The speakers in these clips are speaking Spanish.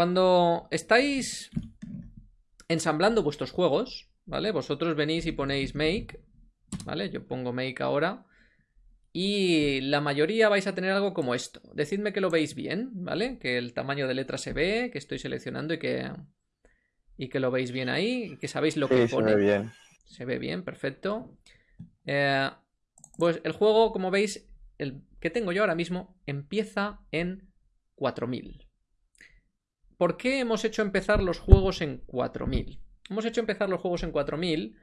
Cuando estáis ensamblando vuestros juegos, ¿vale? Vosotros venís y ponéis make, ¿vale? Yo pongo make ahora. Y la mayoría vais a tener algo como esto. Decidme que lo veis bien, ¿vale? Que el tamaño de letra se ve, que estoy seleccionando y que, y que lo veis bien ahí, y que sabéis lo que pone. Se ve bien. Se ve bien, perfecto. Eh, pues el juego, como veis, el que tengo yo ahora mismo, empieza en 4000. ¿Por qué hemos hecho empezar los juegos en 4000? Hemos hecho empezar los juegos en 4000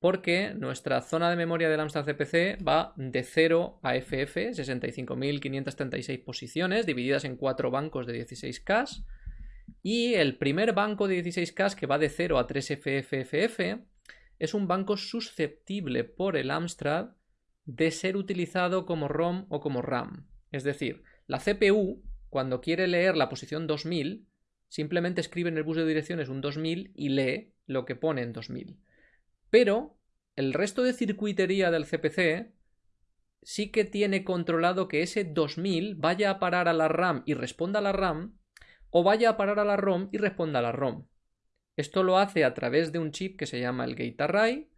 porque nuestra zona de memoria del Amstrad CPC va de 0 a FF, 65.536 posiciones, divididas en 4 bancos de 16K. Y el primer banco de 16K, que va de 0 a 3FFFF, es un banco susceptible por el Amstrad de ser utilizado como ROM o como RAM. Es decir, la CPU, cuando quiere leer la posición 2000, simplemente escribe en el bus de direcciones un 2000 y lee lo que pone en 2000. Pero el resto de circuitería del CPC sí que tiene controlado que ese 2000 vaya a parar a la RAM y responda a la RAM o vaya a parar a la ROM y responda a la ROM. Esto lo hace a través de un chip que se llama el Gate Array,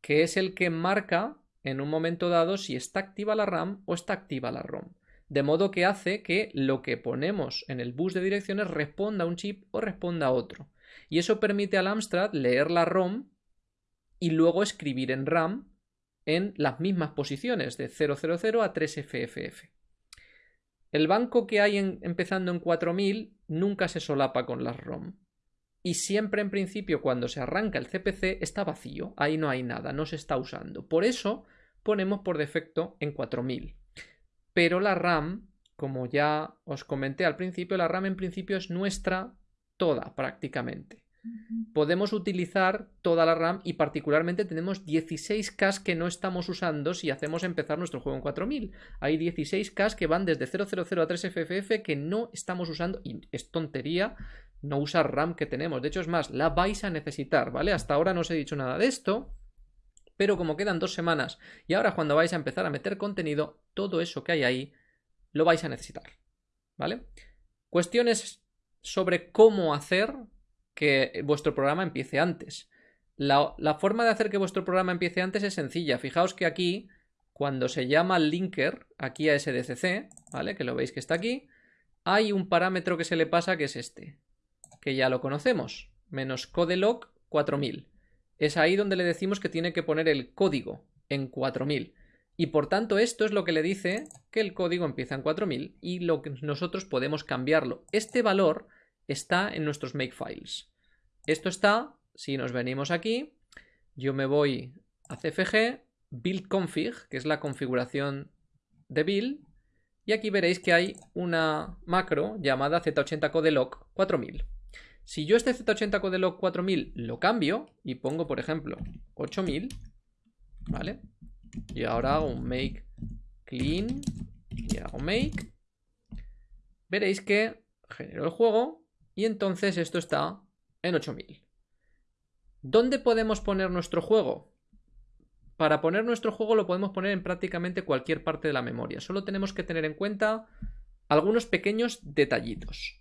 que es el que marca en un momento dado si está activa la RAM o está activa la ROM. De modo que hace que lo que ponemos en el bus de direcciones responda a un chip o responda a otro. Y eso permite al Amstrad leer la ROM y luego escribir en RAM en las mismas posiciones de 000 a 3FFF. El banco que hay empezando en 4000 nunca se solapa con las ROM. Y siempre en principio cuando se arranca el CPC está vacío, ahí no hay nada, no se está usando. Por eso ponemos por defecto en 4000. Pero la RAM, como ya os comenté al principio, la RAM en principio es nuestra toda prácticamente podemos utilizar toda la RAM y particularmente tenemos 16K que no estamos usando si hacemos empezar nuestro juego en 4000. Hay 16K que van desde 000 a 3FFF que no estamos usando y es tontería no usar RAM que tenemos. De hecho es más, la vais a necesitar, ¿vale? Hasta ahora no os he dicho nada de esto. Pero como quedan dos semanas y ahora cuando vais a empezar a meter contenido, todo eso que hay ahí lo vais a necesitar. ¿Vale? Cuestiones sobre cómo hacer que vuestro programa empiece antes. La, forma de hacer que vuestro programa empiece antes es sencilla. Fijaos que aquí, cuando se llama linker, aquí a SDCC, ¿vale? Que lo veis que está aquí, hay un parámetro que se le pasa que es este, que ya lo conocemos, menos codelog 4000. Es ahí donde le decimos que tiene que poner el código en 4000. Y por tanto esto es lo que le dice que el código empieza en 4000 y nosotros podemos cambiarlo. Este valor está en nuestros makefiles. Esto está, si nos venimos aquí, yo me voy a cfg, build config, que es la configuración de build, y aquí veréis que hay una macro llamada z80codelog 4000. Si yo este z80 codelog 4000 lo cambio y pongo, por ejemplo, 8000, ¿vale? Y ahora hago un make clean y hago make, veréis que genero el juego y entonces esto está en 8000. ¿Dónde podemos poner nuestro juego? Para poner nuestro juego lo podemos poner en prácticamente cualquier parte de la memoria. Solo tenemos que tener en cuenta algunos pequeños detallitos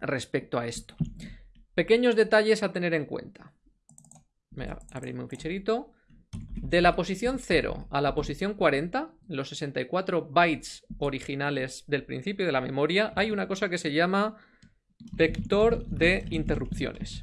respecto a esto. Pequeños detalles a tener en cuenta. Voy a abrirme un ficherito. De la posición 0 a la posición 40, los 64 bytes originales del principio de la memoria, hay una cosa que se llama Vector de interrupciones.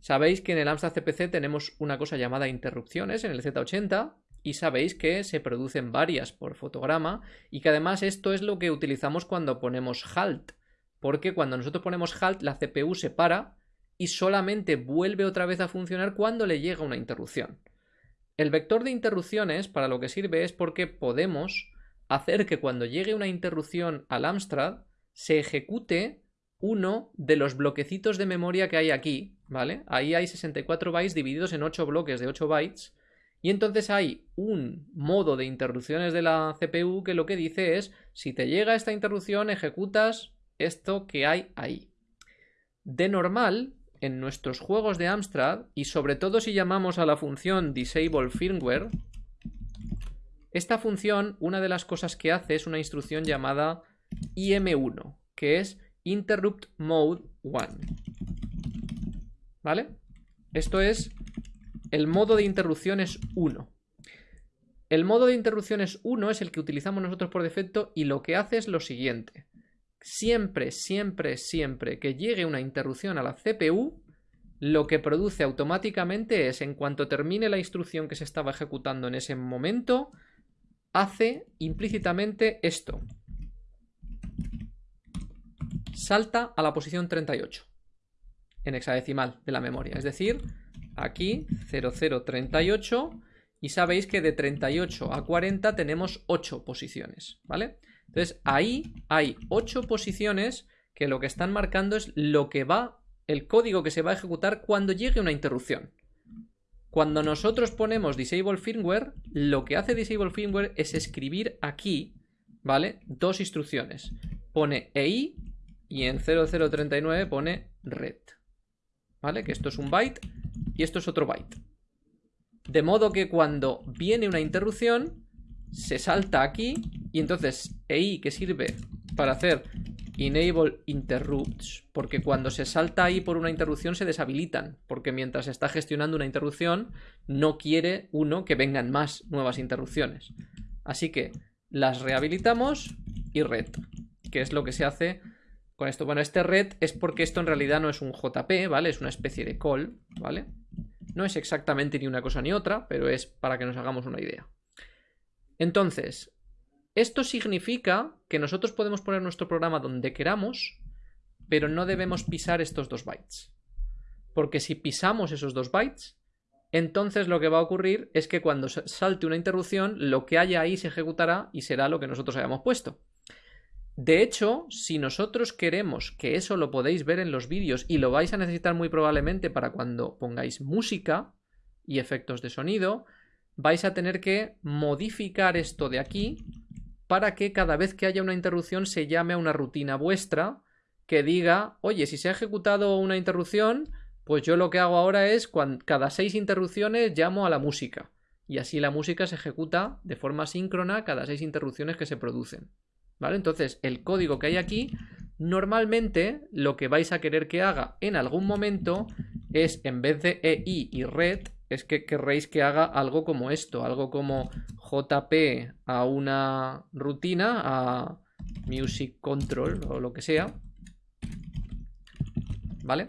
Sabéis que en el Amstrad CPC tenemos una cosa llamada interrupciones en el Z80 y sabéis que se producen varias por fotograma y que además esto es lo que utilizamos cuando ponemos halt, porque cuando nosotros ponemos halt la CPU se para y solamente vuelve otra vez a funcionar cuando le llega una interrupción. El vector de interrupciones para lo que sirve es porque podemos hacer que cuando llegue una interrupción al Amstrad se ejecute uno de los bloquecitos de memoria que hay aquí, ¿vale? Ahí hay 64 bytes divididos en 8 bloques de 8 bytes. Y entonces hay un modo de interrupciones de la CPU que lo que dice es, si te llega esta interrupción, ejecutas esto que hay ahí. De normal, en nuestros juegos de Amstrad, y sobre todo si llamamos a la función disable firmware, esta función, una de las cosas que hace es una instrucción llamada IM1, que es interrupt mode 1. ¿Vale? Esto es el modo de interrupciones 1. El modo de interrupciones 1 es el que utilizamos nosotros por defecto y lo que hace es lo siguiente. Siempre, siempre, siempre que llegue una interrupción a la CPU, lo que produce automáticamente es, en cuanto termine la instrucción que se estaba ejecutando en ese momento, hace implícitamente esto. Salta a la posición 38 en hexadecimal de la memoria. Es decir, aquí 0038 y sabéis que de 38 a 40 tenemos 8 posiciones, ¿vale? Entonces ahí hay 8 posiciones que lo que están marcando es lo que va, el código que se va a ejecutar cuando llegue una interrupción. Cuando nosotros ponemos disable firmware, lo que hace disable firmware es escribir aquí, ¿vale? Dos instrucciones. Pone EI y en 0039 pone red. ¿Vale? Que esto es un byte y esto es otro byte. De modo que cuando viene una interrupción, se salta aquí y entonces EI que sirve para hacer enable interrupts, porque cuando se salta ahí por una interrupción se deshabilitan, porque mientras está gestionando una interrupción no quiere uno que vengan más nuevas interrupciones. Así que las rehabilitamos y red, que es lo que se hace con esto. Bueno, este red es porque esto en realidad no es un JP, ¿vale? Es una especie de call, ¿vale? No es exactamente ni una cosa ni otra, pero es para que nos hagamos una idea. Entonces, esto significa que nosotros podemos poner nuestro programa donde queramos, pero no debemos pisar estos dos bytes. Porque si pisamos esos dos bytes, entonces lo que va a ocurrir es que cuando salte una interrupción, lo que haya ahí se ejecutará y será lo que nosotros hayamos puesto. De hecho, si nosotros queremos que eso lo podéis ver en los vídeos y lo vais a necesitar muy probablemente para cuando pongáis música y efectos de sonido, vais a tener que modificar esto de aquí para que cada vez que haya una interrupción se llame a una rutina vuestra que diga, oye, si se ha ejecutado una interrupción, pues yo lo que hago ahora es cada seis interrupciones llamo a la música. Y así la música se ejecuta de forma síncrona cada seis interrupciones que se producen. ¿Vale? Entonces, el código que hay aquí, normalmente lo que vais a querer que haga en algún momento es, en vez de EI y red, es que querréis que haga algo como esto, algo como JP a una rutina, a music control o lo que sea. ¿Vale?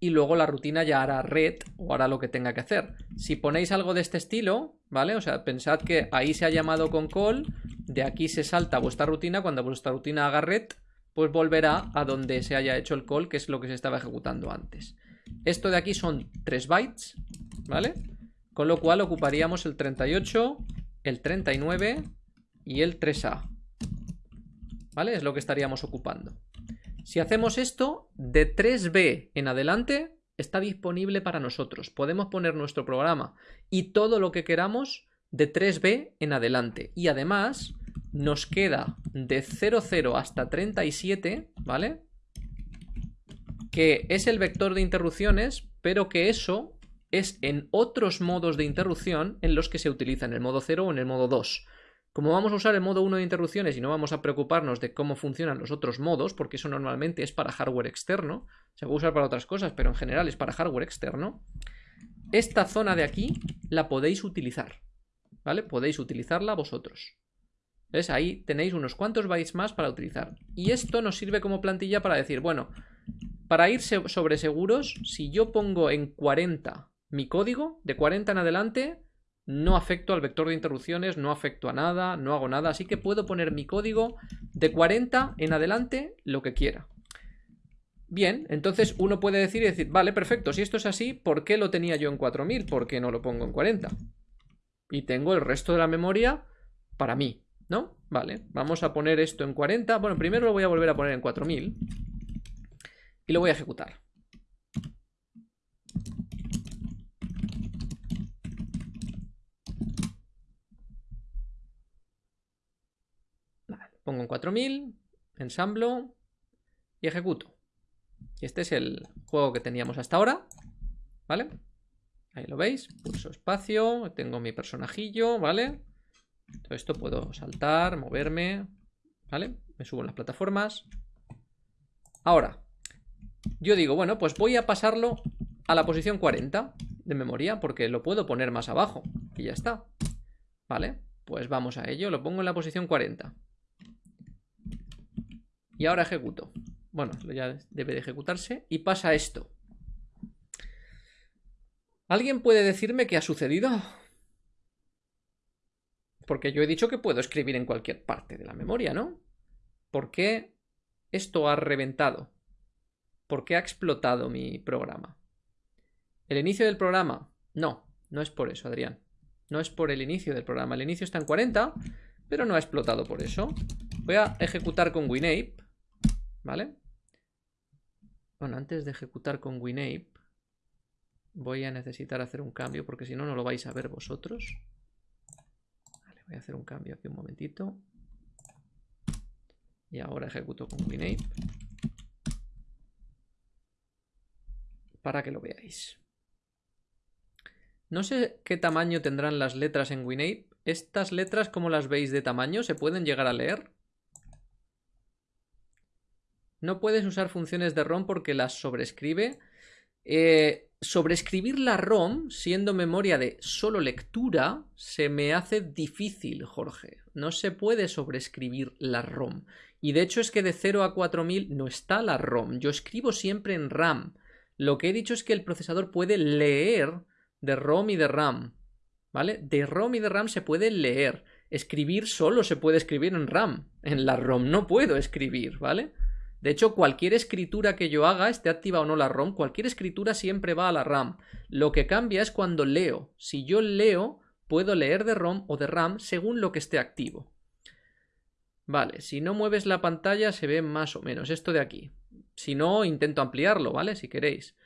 Y luego la rutina ya hará red o hará lo que tenga que hacer. Si ponéis algo de este estilo, ¿vale? O sea, pensad que ahí se ha llamado con call, de aquí se salta vuestra rutina, cuando vuestra rutina haga red, pues volverá a donde se haya hecho el call, que es lo que se estaba ejecutando antes. Esto de aquí son 3 bytes, ¿vale? Con lo cual ocuparíamos el 38, el 39 y el 3A. ¿Vale? Es lo que estaríamos ocupando. Si hacemos esto, de 3B en adelante está disponible para nosotros. Podemos poner nuestro programa y todo lo que queramos de 3B en adelante. Y además nos queda de 00 hasta 37, ¿vale? Que es el vector de interrupciones, pero que eso es en otros modos de interrupción en los que se utiliza en el modo 0 o en el modo 2. Como vamos a usar el modo 1 de interrupciones y no vamos a preocuparnos de cómo funcionan los otros modos, porque eso normalmente es para hardware externo, se puede usar para otras cosas, pero en general es para hardware externo, esta zona de aquí la podéis utilizar. ¿vale? Podéis utilizarla vosotros. ¿Ves? Ahí tenéis unos cuantos bytes más para utilizar. Y esto nos sirve como plantilla para decir, bueno, para ir sobre seguros, si yo pongo en 40 mi código, de 40 en adelante, no afecto al vector de interrupciones, no afecto a nada, no hago nada, así que puedo poner mi código de 40 en adelante lo que quiera. Bien, entonces uno puede decir y decir, vale, perfecto, si esto es así, ¿por qué lo tenía yo en 4000? ¿Por qué no lo pongo en 40? y tengo el resto de la memoria para mí, ¿no? Vale, vamos a poner esto en 40. Bueno, primero lo voy a volver a poner en 4000 y lo voy a ejecutar. Vale, pongo en 4000, ensamblo y ejecuto. Y este es el juego que teníamos hasta ahora, ¿vale? Ahí lo veis, pulso espacio, tengo mi personajillo, ¿vale? Todo esto puedo saltar, moverme, ¿vale? Me subo en las plataformas. Ahora, yo digo, bueno, pues voy a pasarlo a la posición 40 de memoria, porque lo puedo poner más abajo, y ya está. Vale, pues vamos a ello, lo pongo en la posición 40. Y ahora ejecuto. Bueno, ya debe de ejecutarse, y pasa esto. ¿Alguien puede decirme qué ha sucedido? Porque yo he dicho que puedo escribir en cualquier parte de la memoria, ¿no? ¿Por qué esto ha reventado? ¿Por qué ha explotado mi programa? ¿El inicio del programa? No, no es por eso, Adrián. No es por el inicio del programa. El inicio está en 40, pero no ha explotado por eso. Voy a ejecutar con WinApe, ¿vale? Bueno, antes de ejecutar con WinApe, voy a necesitar hacer un cambio porque si no, no lo vais a ver vosotros. Voy a hacer un cambio aquí un momentito. Y ahora ejecuto con WinApe. Para que lo veáis. No sé qué tamaño tendrán las letras en WinApe. ¿Estas letras cómo las veis de tamaño? ¿Se pueden llegar a leer? No puedes usar funciones de ROM porque las sobrescribe. Eh, sobreescribir la ROM, siendo memoria de solo lectura, se me hace difícil, Jorge. No se puede sobreescribir la ROM. Y de hecho es que de 0 a 4000 no está la ROM. Yo escribo siempre en RAM. Lo que he dicho es que el procesador puede leer de ROM y de RAM. ¿Vale? De ROM y de RAM se puede leer. Escribir solo se puede escribir en RAM. En la ROM no puedo escribir, ¿vale? De hecho, cualquier escritura que yo haga, esté activa o no la ROM, cualquier escritura siempre va a la RAM. Lo que cambia es cuando leo. Si yo leo, puedo leer de ROM o de RAM según lo que esté activo. Vale, si no mueves la pantalla se ve más o menos esto de aquí. Si no, intento ampliarlo, ¿vale? Si queréis.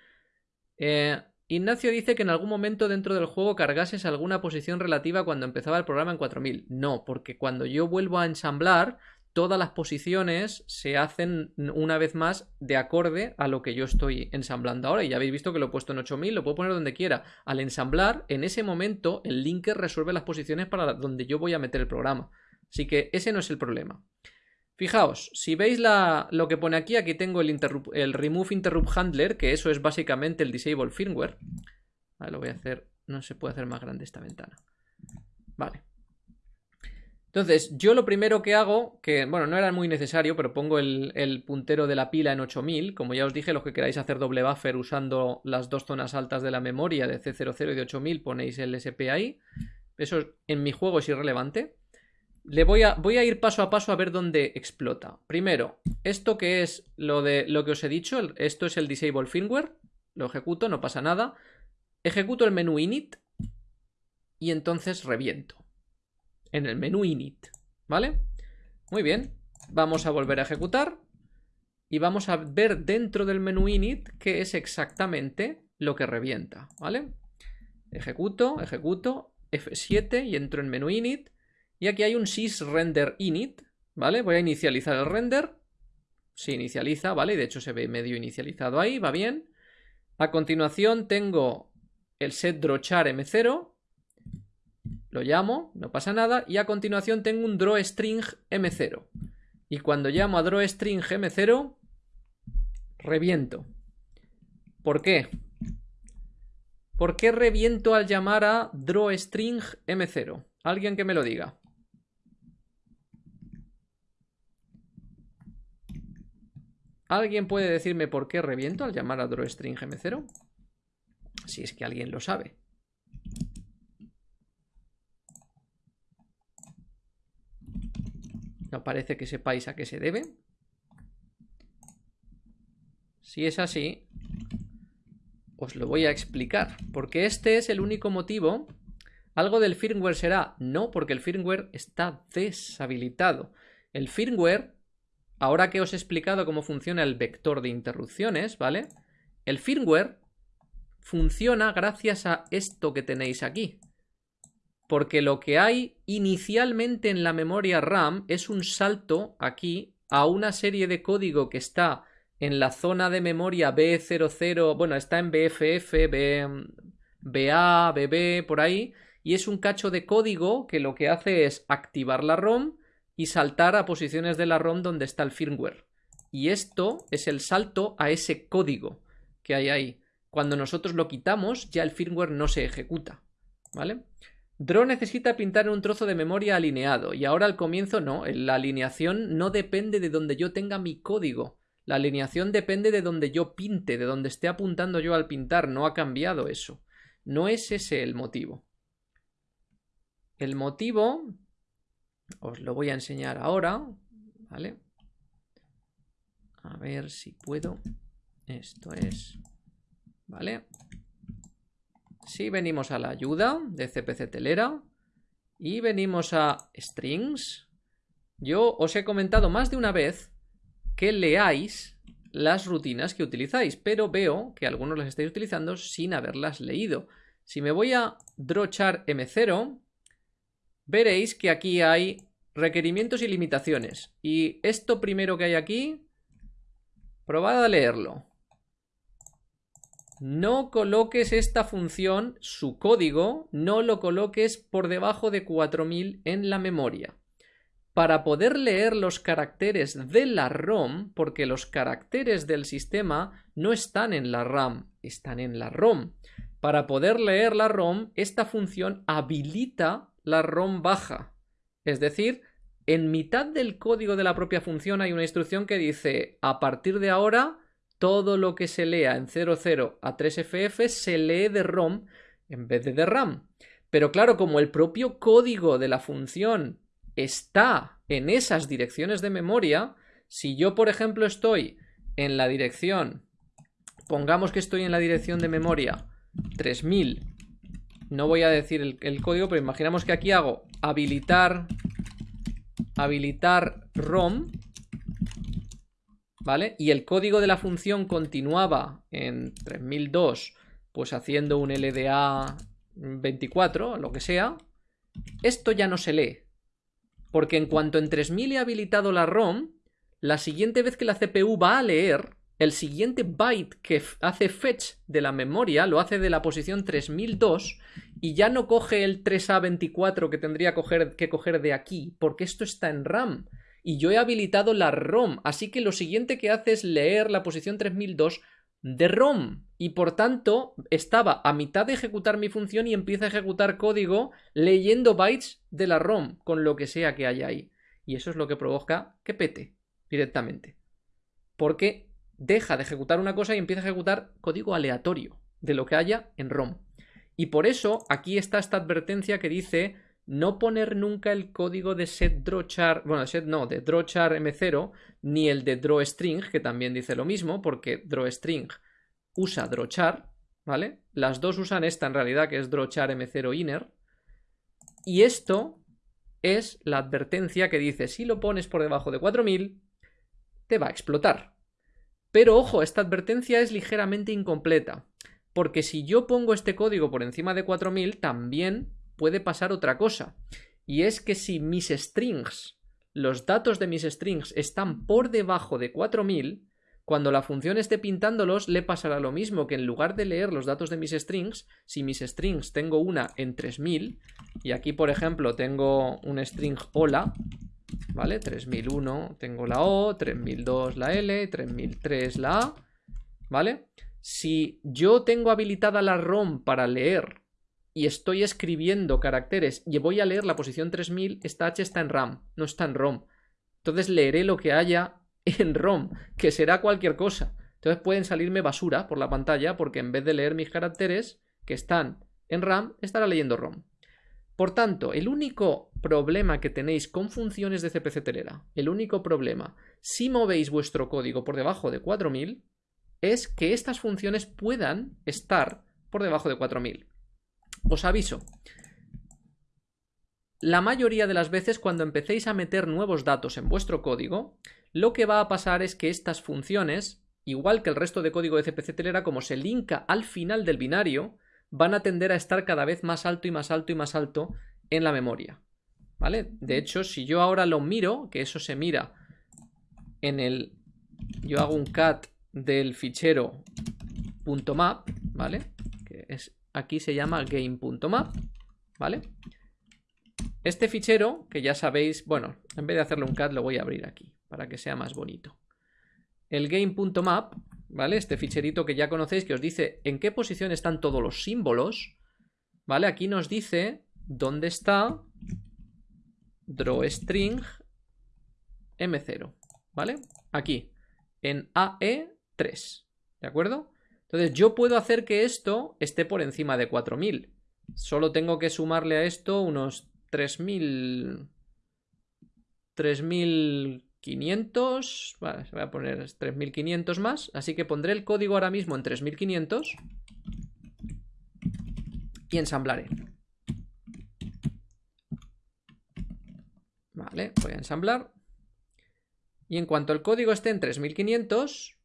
Eh, Ignacio dice que en algún momento dentro del juego cargases alguna posición relativa cuando empezaba el programa en 4000. No, porque cuando yo vuelvo a ensamblar, todas las posiciones se hacen una vez más de acorde a lo que yo estoy ensamblando ahora. Y ya habéis visto que lo he puesto en 8000, lo puedo poner donde quiera. Al ensamblar, en ese momento, el linker resuelve las posiciones para donde yo voy a meter el programa. Así que ese no es el problema. Fijaos, si veis lo que pone aquí, aquí tengo el, Remove Interrupt Handler, que eso es básicamente el Disable Firmware. Vale, lo voy a hacer, no se puede hacer más grande esta ventana. Vale. Entonces, yo lo primero que hago, que bueno, no era muy necesario, pero pongo el, puntero de la pila en 8000. Como ya os dije, los que queráis hacer doble buffer usando las dos zonas altas de la memoria de C00 y de 8000, ponéis el SP ahí. Eso en mi juego es irrelevante. Le voy a, voy a ir paso a paso a ver dónde explota. Primero, esto que es lo, de, lo que os he dicho, esto es el Disable Firmware. Lo ejecuto, no pasa nada. Ejecuto el menú init y entonces reviento en el menú init, ¿vale? Muy bien, vamos a volver a ejecutar y vamos a ver dentro del menú init qué es exactamente lo que revienta, ¿vale? Ejecuto, ejecuto, F7 y entro en menú init y aquí hay un sysrender init, ¿vale? Voy a inicializar el render, se inicializa, ¿vale? De hecho se ve medio inicializado ahí, va bien. A continuación tengo el set drochar m0 lo llamo, no pasa nada, y a continuación tengo un drawString m0. Y cuando llamo a drawString m0, reviento. ¿Por qué? ¿Por qué reviento al llamar a drawString m0? Alguien que me lo diga. ¿Alguien puede decirme por qué reviento al llamar a drawString m0? Si es que alguien lo sabe. No parece que sepáis a qué se debe. Si es así, os lo voy a explicar. Porque este es el único motivo. ¿Algo del firmware será? No, porque el firmware está deshabilitado. El firmware, ahora que os he explicado cómo funciona el vector de interrupciones, ¿vale? El firmware funciona gracias a esto que tenéis aquí porque lo que hay inicialmente en la memoria RAM es un salto aquí a una serie de código que está en la zona de memoria B00, bueno, está en BFF, B, BA, BB, por ahí, y es un cacho de código que lo que hace es activar la ROM y saltar a posiciones de la ROM donde está el firmware. y esto es el salto a ese código que hay ahí. Cuando nosotros lo quitamos, ya el firmware no se ejecuta, ¿vale? Draw necesita pintar un trozo de memoria alineado y ahora al comienzo no, la alineación no depende de donde yo tenga mi código. La alineación depende de donde yo pinte, de donde esté apuntando yo al pintar, no ha cambiado eso. No es ese el motivo. El motivo os lo voy a enseñar ahora, ¿vale? A ver si puedo. Esto es, ¿vale? Si venimos a la ayuda de CPC Telera y venimos a strings, yo os he comentado más de una vez que leáis las rutinas que utilizáis, pero veo que algunos las estáis utilizando sin haberlas leído. Si me voy a drawchar m0, veréis que aquí hay requerimientos y limitaciones. Y esto primero que hay aquí, probad a leerlo. No coloques esta función, su código, no lo coloques por debajo de 4000 en la memoria. Para poder leer los caracteres de la ROM, porque los caracteres del sistema no están en la RAM, están en la ROM. Para poder leer la ROM, esta función habilita la ROM baja. Es decir, en mitad del código de la propia función hay una instrucción que dice a partir de ahora todo lo que se lea en 00 a 3FF se lee de ROM en vez de de RAM. Pero claro, como el propio código de la función está en esas direcciones de memoria, si yo, por ejemplo, estoy en la dirección, pongamos que estoy en la dirección de memoria 3000, no voy a decir el, el código, pero imaginamos que aquí hago habilitar, habilitar ROM, ¿vale? Y el código de la función continuaba en 3002, pues haciendo un LDA 24, lo que sea, esto ya no se lee. Porque en cuanto en 3000 he habilitado la ROM, la siguiente vez que la CPU va a leer, el siguiente byte que hace fetch de la memoria lo hace de la posición 3002 y ya no coge el 3A24 que tendría que coger de aquí, porque esto está en RAM. Y yo he habilitado la ROM, así que lo siguiente que hace es leer la posición 3002 de ROM y por tanto estaba a mitad de ejecutar mi función y empieza a ejecutar código leyendo bytes de la ROM con lo que sea que haya ahí. Y eso es lo que provoca que pete directamente. Porque deja de ejecutar una cosa y empieza a ejecutar código aleatorio de lo que haya en ROM. Y por eso aquí está esta advertencia que dice no poner nunca el código de setDrawChar, bueno, set no, de drawchar m0, ni el de drawString, que también dice lo mismo, porque drawString usa drawchar, ¿vale? Las dos usan esta en realidad, que es drawchar m0 inner. Y esto es la advertencia que dice, si lo pones por debajo de 4000, te va a explotar. Pero ojo, esta advertencia es ligeramente incompleta, porque si yo pongo este código por encima de 4000, también puede pasar otra cosa. Y es que si mis strings, los datos de mis strings están por debajo de 4000, cuando la función esté pintándolos le pasará lo mismo que en lugar de leer los datos de mis strings, si mis strings tengo una en 3000, y aquí por ejemplo tengo un string hola, ¿vale? 3001 tengo la O, 3002 la L, 3003 la A, ¿vale? Si yo tengo habilitada la ROM para leer y estoy escribiendo caracteres y voy a leer la posición 3000, esta H está en RAM, no está en ROM. Entonces leeré lo que haya en ROM, que será cualquier cosa. Entonces pueden salirme basura por la pantalla porque en vez de leer mis caracteres que están en RAM, estará leyendo ROM. Por tanto, el único problema que tenéis con funciones de CPC Telera, el único problema, si movéis vuestro código por debajo de 4000, es que estas funciones puedan estar por debajo de 4000. Os aviso. La mayoría de las veces cuando empecéis a meter nuevos datos en vuestro código, lo que va a pasar es que estas funciones, igual que el resto de código de CPC Telera, como se linka al final del binario, van a tender a estar cada vez más alto y más alto y más alto en la memoria. ¿Vale? De hecho, si yo ahora lo miro, que eso se mira en el... Yo hago un cat del fichero .map, ¿vale? Que es aquí se llama game.map, ¿vale? Este fichero, que ya sabéis, bueno, en vez de hacerle un cat lo voy a abrir aquí, para que sea más bonito. el game.map, ¿vale? Este ficherito que ya conocéis que os dice en qué posición están todos los símbolos, ¿vale? Aquí nos dice dónde está drawString M0, ¿vale? Aquí, en AE3, ¿de acuerdo? Entonces yo puedo hacer que esto esté por encima de 4000. Solo tengo que sumarle a esto unos 3000... 3500... Vale, voy a poner 3500 más. Así que pondré el código ahora mismo en 3500. Y ensamblaré. Vale, voy a ensamblar. Y en cuanto el código esté en 3500,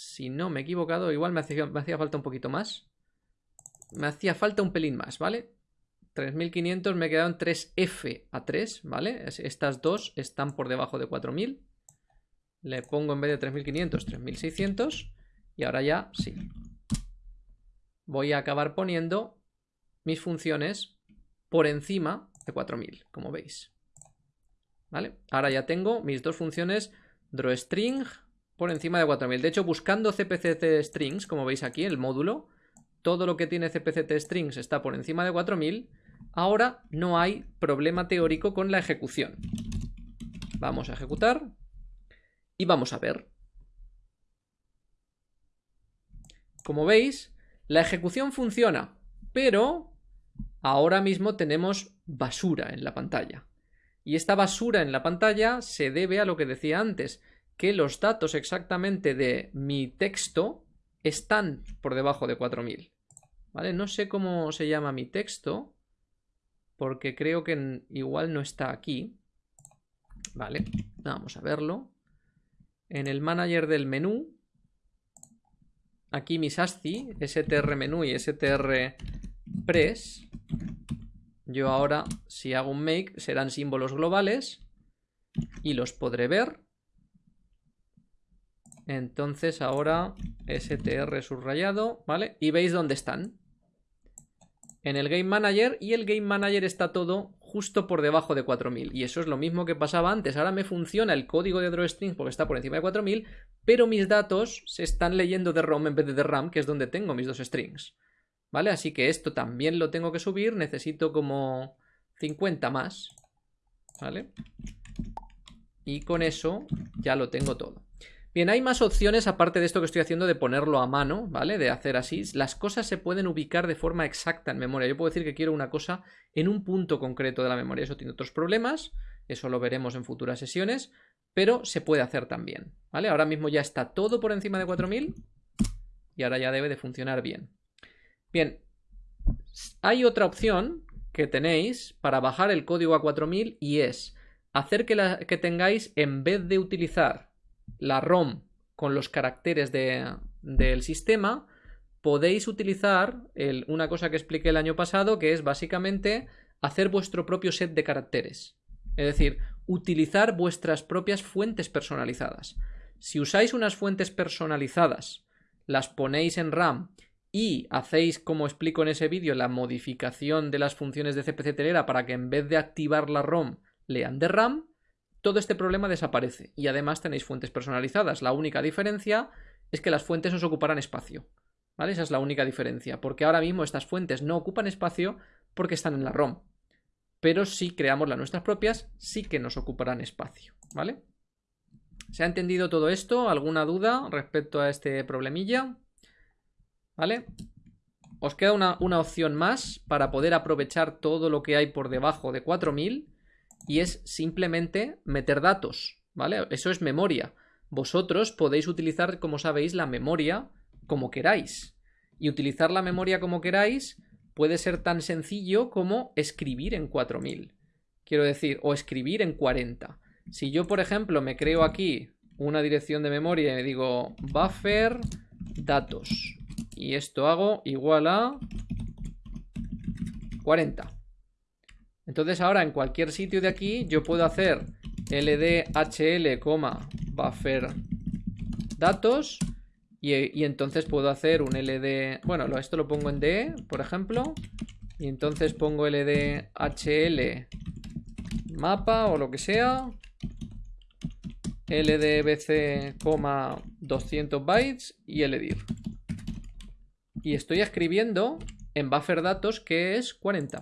si no me he equivocado, igual me hacía, me hacía falta un poquito más. Me hacía falta un pelín más, ¿vale? 3500 me quedaron 3F a 3, ¿vale? Estas dos están por debajo de 4000. Le pongo en vez de 3500, 3600. Y ahora ya sí. Voy a acabar poniendo mis funciones por encima de 4000, como veis. ¿Vale? Ahora ya tengo mis dos funciones drawString por encima de 4000. De hecho, buscando cpct strings, como veis aquí, el módulo, todo lo que tiene cpct strings está por encima de 4000. Ahora no hay problema teórico con la ejecución. Vamos a ejecutar y vamos a ver. Como veis, la ejecución funciona, pero ahora mismo tenemos basura en la pantalla. Y esta basura en la pantalla se debe a lo que decía antes, que los datos exactamente de mi texto están por debajo de 4000. ¿Vale? No sé cómo se llama mi texto, porque creo que igual no está aquí. Vale, vamos a verlo. En el manager del menú, aquí mis ASCII, str menú y str yo ahora, si hago un make, serán símbolos globales y los podré ver. Entonces ahora str subrayado, ¿vale? Y veis dónde están. En el Game Manager y el Game Manager está todo justo por debajo de 4000. Y eso es lo mismo que pasaba antes. Ahora me funciona el código de drawString porque está por encima de 4000, pero mis datos se están leyendo de ROM en vez de de RAM, que es donde tengo mis dos strings. ¿Vale? Así que esto también lo tengo que subir. Necesito como 50 más. ¿Vale? Y con eso ya lo tengo todo. Bien, hay más opciones aparte de esto que estoy haciendo de ponerlo a mano, ¿vale? De hacer así. Las cosas se pueden ubicar de forma exacta en memoria. Yo puedo decir que quiero una cosa en un punto concreto de la memoria. Eso tiene otros problemas. Eso lo veremos en futuras sesiones. Pero se puede hacer también, ¿vale? Ahora mismo ya está todo por encima de 4000. Y ahora ya debe de funcionar bien. Bien, hay otra opción que tenéis para bajar el código a 4000 y es hacer que, tengáis, en vez de utilizar la ROM con los caracteres del sistema, podéis utilizar una cosa que expliqué el año pasado, que es básicamente hacer vuestro propio set de caracteres. Es decir, utilizar vuestras propias fuentes personalizadas. Si usáis unas fuentes personalizadas, las ponéis en RAM y hacéis, como explico en ese vídeo, la modificación de las funciones de CPC telera para que en vez de activar la ROM lean de RAM, todo este problema desaparece y además tenéis fuentes personalizadas. La única diferencia es que las fuentes os ocuparán espacio. ¿Vale? Esa es la única diferencia, porque ahora mismo estas fuentes no ocupan espacio porque están en la ROM. Pero si creamos las nuestras propias, sí que nos ocuparán espacio. ¿Vale? ¿Se ha entendido todo esto? ¿Alguna duda respecto a este problemilla? ¿Vale? Os queda una, una, opción más para poder aprovechar todo lo que hay por debajo de 4000 y es simplemente meter datos, ¿vale? Eso es memoria. Vosotros podéis utilizar, como sabéis, la memoria como queráis. Y utilizar la memoria como queráis puede ser tan sencillo como escribir en 4000. Quiero decir, o escribir en 40. Si yo, por ejemplo, me creo aquí una dirección de memoria y me digo buffer datos y esto hago igual a 40. Entonces ahora en cualquier sitio de aquí yo puedo hacer ldhl, buffer datos y, entonces puedo hacer un ld, bueno, esto lo pongo en d, por ejemplo, y entonces pongo ldhl mapa o lo que sea ldbc, 200 bytes y ldir. Y estoy escribiendo en buffer datos que es 40.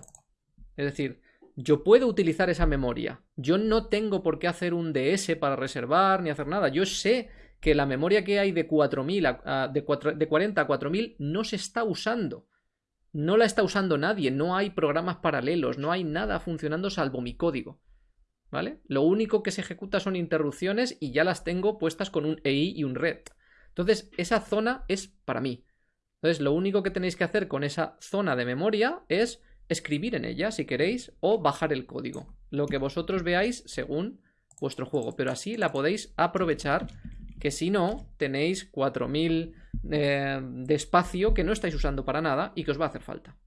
Es decir, yo puedo utilizar esa memoria. Yo no tengo por qué hacer un DS para reservar ni hacer nada. Yo sé que la memoria que hay de 4000 de, 40 a 4000 no se está usando. No la está usando nadie, no hay programas paralelos, no hay nada funcionando salvo mi código. ¿Vale? Lo único que se ejecuta son interrupciones y ya las tengo puestas con un EI y un RED. Entonces, esa zona es para mí. Entonces, lo único que tenéis que hacer con esa zona de memoria es escribir en ella, si queréis, o bajar el código. Lo que vosotros veáis según vuestro juego. Pero así la podéis aprovechar, que si no, tenéis 4000 eh, de espacio que no estáis usando para nada y que os va a hacer falta.